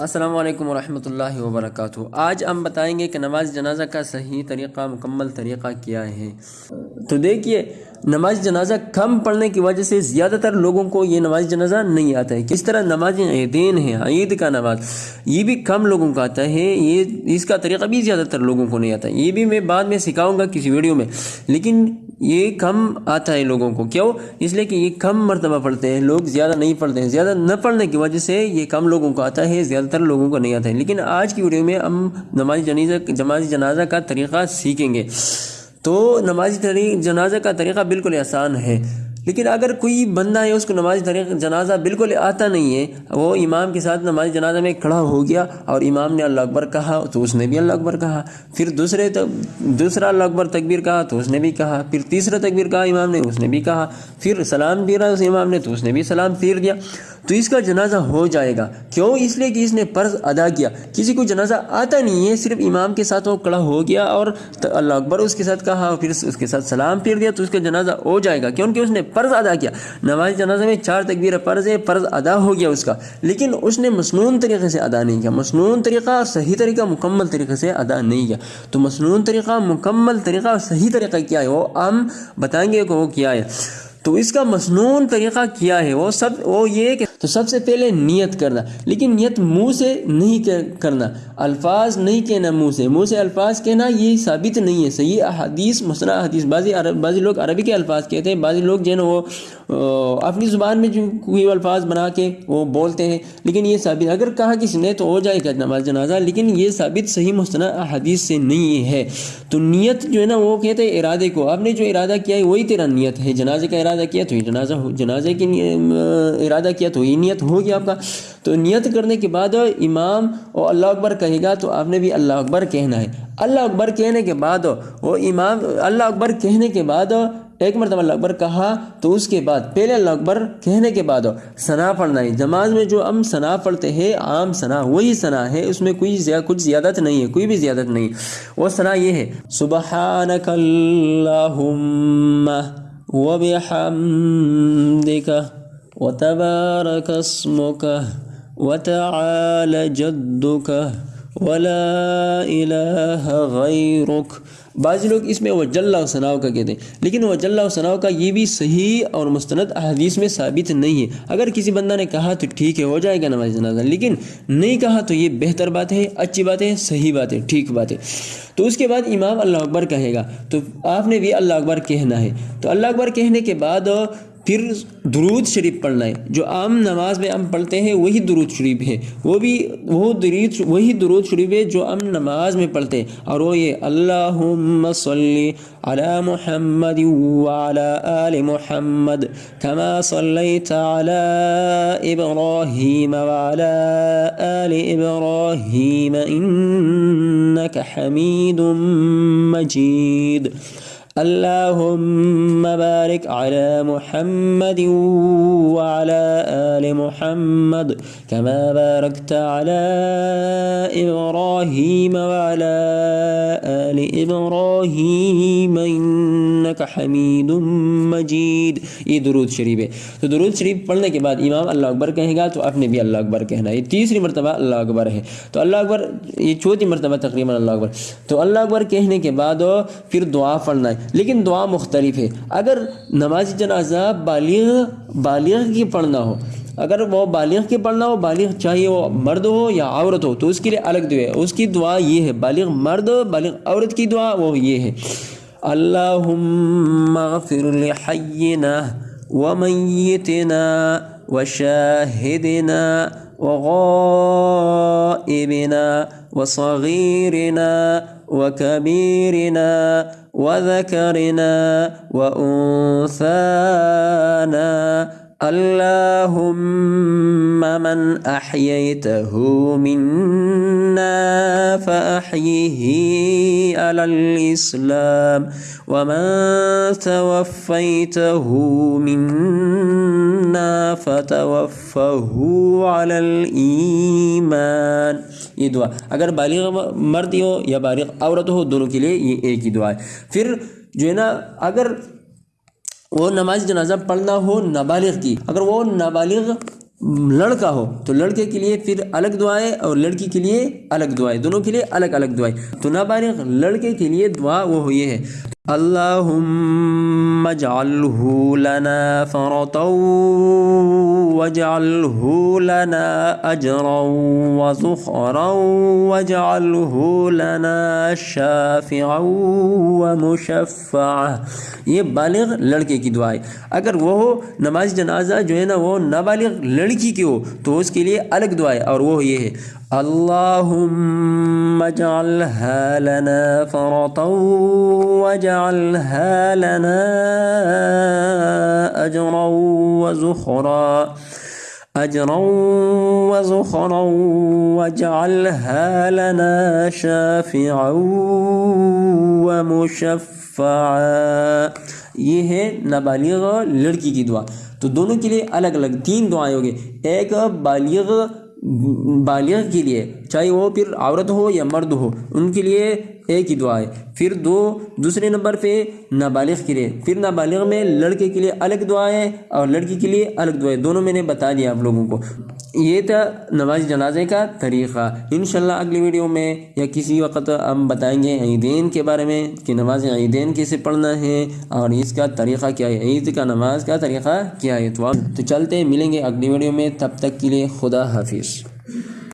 السلام علیکم ورحمۃ اللہ وبرکاتہ۔ آج ہم بتائیں گے کہ نماز جنازہ کا صحیح طریقہ، مکمل طریقہ کیا ہے۔ تو دیکھیے نماز جنازہ کم پڑھنے کی وجہ سے زیادہ تر لوگوں کو یہ نماز جنازہ نہیں آتا ہے۔ کس طرح نماز عیدین ہے عید کا نماز۔ یہ بھی کم لوگوں کا آتا ہے۔ یہ اس کا طریقہ بھی زیادہ تر لوگوں کو نہیں آتا۔ ہے یہ بھی میں بعد میں سکھاؤں گا کسی ویڈیو میں۔ لیکن یہ کم آتا ہے لوگوں کو۔ کیوں؟ اس لیے کہ یہ کم مرتبہ پڑھتے ہیں۔ لوگ زیادہ نہیں پڑھتے ہیں۔ زیادہ نہ پڑھنے کی وجہ سے یہ کم لوگوں کو آتا ہے۔ زیادہ تر لوگوں کو نہیں آتا ہے۔ لیکن آج کی ویڈیو میں ہم نماز جنازہ نماز جنازہ کا طریقہ سیکھیں گے۔ تو نماز جنازہ کا طریقہ بالکل آسان ہے۔ لیکن اگر کوئی بندہ ہے، اس کو نماز طریق جنازہ بالکل آتا نہیں ہے، وہ امام کے ساتھ نماز جنازہ میں کھڑا ہو گیا اور امام نے اللہ اکبر کہا تو اس نے بھی اللہ اکبر کہا۔ پھر دوسرے دوسرا اللہ اکبر تکبیر کہا تو اس نے بھی کہا۔ پھر تیسرا تکبیر کہا امام نے، اس نے بھی کہا۔ پھر سلام پھیرا اس امام نے تو اس نے بھی سلام پھیر دیا۔ تو اس کا جنازہ ہو جائے گا۔ کیوں؟ اس لیے کہ اس نے فرض ادا کیا۔ کسی کو جنازہ آتا نہیں ہے، صرف امام کے ساتھ وہ کڑا ہو گیا اور اللہ اکبر اس کے ساتھ کہا اور پھر اس کے ساتھ سلام پھیر دیا، تو اس کا جنازہ ہو جائے گا۔ کیونکہ اس نے فرض ادا کیا۔ نماز جنازہ میں چار تکبیر فرض ہے، فرض ادا ہو گیا اس کا۔ لیکن اس نے مصنون طریقے سے ادا نہیں کیا۔ مصنون طریقہ اور صحیح طریقہ، مکمل طریقے سے ادا نہیں کیا۔ تو مصنون طریقہ، مکمل طریقہ اور صحیح طریقہ کیا ہے؟ وہ ہم بتائیں گے کہ وہ کیا ہے۔ تو اس کا مصنون طریقہ کیا ہے؟ وہ سب، وہ یہ کہ تو سب سے پہلے نیت کرنا، لیکن نیت منہ سے نہیں کرنا۔ الفاظ نہیں کہنا منہ سے۔ منہ سے الفاظ کہنا یہ ثابت نہیں ہے۔ صحیح حدیث مسئلہ حدیث بعضی بعضی لوگ عربی کے الفاظ کہتے ہیں، بعضی لوگ جو ہے نا وہ اپنی زبان میں جو کوئی الفاظ بنا کے وہ بولتے ہیں۔ لیکن یہ ثابت، اگر کہا کسی نے تو ہو جائے گا نماز جنازہ، لیکن یہ ثابت صحیح مستند حدیث سے نہیں ہے۔ تو نیت جو ہے نا وہ کہتے ہیں ارادے کو۔ آپ نے جو ارادہ کیا ہے، وہی تیرا نیت ہے۔ جنازے کا ارادہ کیا تو یہ جنازہ جنازے کی ارادہ کیا تو یہ نیت ہوگی آپ کا۔ تو نیت کرنے کے بعد امام اور اللہ اکبر کہے گا تو آپ نے بھی اللہ اکبر کہنا ہے۔ اللہ اکبر کہنے کے بعد وہ امام، اللہ اکبر کہنے کے بعد ایک مرتبہ اللہ اکبر کہا تو اس کے بعد پہلے اللہ اکبر کہنے کے بعد ثنا پڑھنا ہے۔ جماعت میں جو ہم ثنا پڑھتے ہیں، عام ثنا وہی ثنا ہے، اس میں کوئی زیادہ کچھ زیادت نہیں ہے، کوئی بھی زیادت نہیں۔ وہ ثنا یہ ہے، سبحانک اللہم وبحمدک وتبارك اسمك وتعالى جدك ولا إله غيرك۔ بعض لوگ اس میں وجل و ثناؤ کا کہتے ہیں، لیکن وجل و ثناؤ کا یہ بھی صحیح اور مستند احادیث میں ثابت نہیں ہے۔ اگر کسی بندہ نے کہا تو ٹھیک ہے، ہو جائے گا نماز جنازہ، لیکن نہیں کہا تو یہ بہتر بات ہے، اچھی بات ہے، صحیح بات ہے، ٹھیک بات ہے۔ تو اس کے بعد امام اللہ اکبر کہے گا، تو آپ نے بھی اللہ اکبر کہنا ہے۔ تو اللہ اکبر کہنے کے بعد پھر درود شریف پڑھنا ہے۔ جو عام نماز میں ہم پڑھتے ہیں، وہی درود شریف ہے۔ وہ بھی، وہ درود، وہی درود شریف ہے جو ہم نماز میں پڑھتے ہیں۔ اور وہ یہ، اللہم صلی علی محمد وعلی آل محمد کما صلیت علی ابراہیم وعلی آل ابراہیم انکا حمید مجید۔ اللهم بارك على محمد وعلى آل محمد كما باركت على إبراهيم وعلى آل إبراهيم إنك حميد مجید یہ درود شریف ہے تو درود شریف پڑھنے کے بعد امام اللہ اکبر کہے گا تو اپنے بھی اللہ اکبر کہنا. ہے یہ تیسری مرتبہ اللہ اکبر ہے. تو اللہ اکبر، یہ چوتھی مرتبہ تقریباً اللہ اکبر. تو اللہ اکبر کہنے کے بعد پھر دعا پڑھنا ہے. لیکن دعا مختلف ہے. اگر نماز جنازہ بالغ بالغ کی پڑھنا ہو اگر وہ بالغ کی پڑھنا ہو، بالغ چاہیے وہ مرد ہو یا عورت ہو، تو اس کے لیے الگ دعا ہے۔ اس کی دعا یہ ہے، بالغ مرد، بالغ عورت کی دعا وہ یہ ہے۔ اللہم اغفر لحینا ومیتنا وشاہدنا وغائبنا وصغيرنا وكبيرنا وذكرنا وأنثانا اللهم من أحييته منا فأحيه على الإسلام ومن توفيته منا فتوفه على الإيمان. یہ دعا. اگر بالغ مرد ہو یا بالغ عورت ہو، دونوں کے لیے یہ ایک ہی دعا ہے. پھر جو ہے نا، اگر وہ نماز جنازہ پڑھنا ہو نابالغ کی۔ اگر وہ نابالغ لڑکا ہو تو لڑکے کے لیے پھر الگ دعائیں اور لڑکی کے لیے الگ دعائیں دونوں کے لیے الگ الگ دعائیں تو نابالغ لڑکے کے لیے دعا وہ یہ ہے۔ اللهم اجعله لنا فرطا واجعله لنا أجرا وزخرا واجعله لنا شافعا ومشفعا۔ یہ بالغ لڑکے کی دعا ہے۔ اگر وہ ہو، نماز جنازہ جو ہے نا، وہ نابالغ لڑکی کی ہو، تو اس کے لیے الگ دعا ہے اور وہ یہ ہے۔ اللهم اجعلها لنا فرطا واجعلها لنا أجرا وزخرا أجرا وزخرا واجعلها لنا شافعا ومشفعا۔ یہ ہے نابالغ لڑکی کی دعا۔ تو دونوں کے لیے الگ الگ تین دعائیں ہوگی۔ ایک بالغ بالغ کے لیے، چاہے وہ پھر عورت ہو یا مرد ہو، ان کے لیے ایک ہی دعا ہے۔ پھر دو، دوسرے نمبر پہ نابالغ کے لیے۔ پھر نابالغ میں لڑکے کے لیے الگ دعا ہے اور لڑکی کے لیے الگ دعا ہے۔ دونوں میں نے بتا دیا آپ لوگوں کو۔ یہ تھا نماز جنازے کا طریقہ۔ انشاءاللہ اگلی ویڈیو میں یا کسی وقت ہم بتائیں گے عیدین کے بارے میں کہ نماز عیدین کیسے پڑھنا ہے اور اس کا طریقہ کیا ہے، عید کا نماز کا طریقہ کیا ہے۔ تو چلتے ملیں گے اگلی ویڈیو میں۔ تب تک کے لیے خدا حافظ۔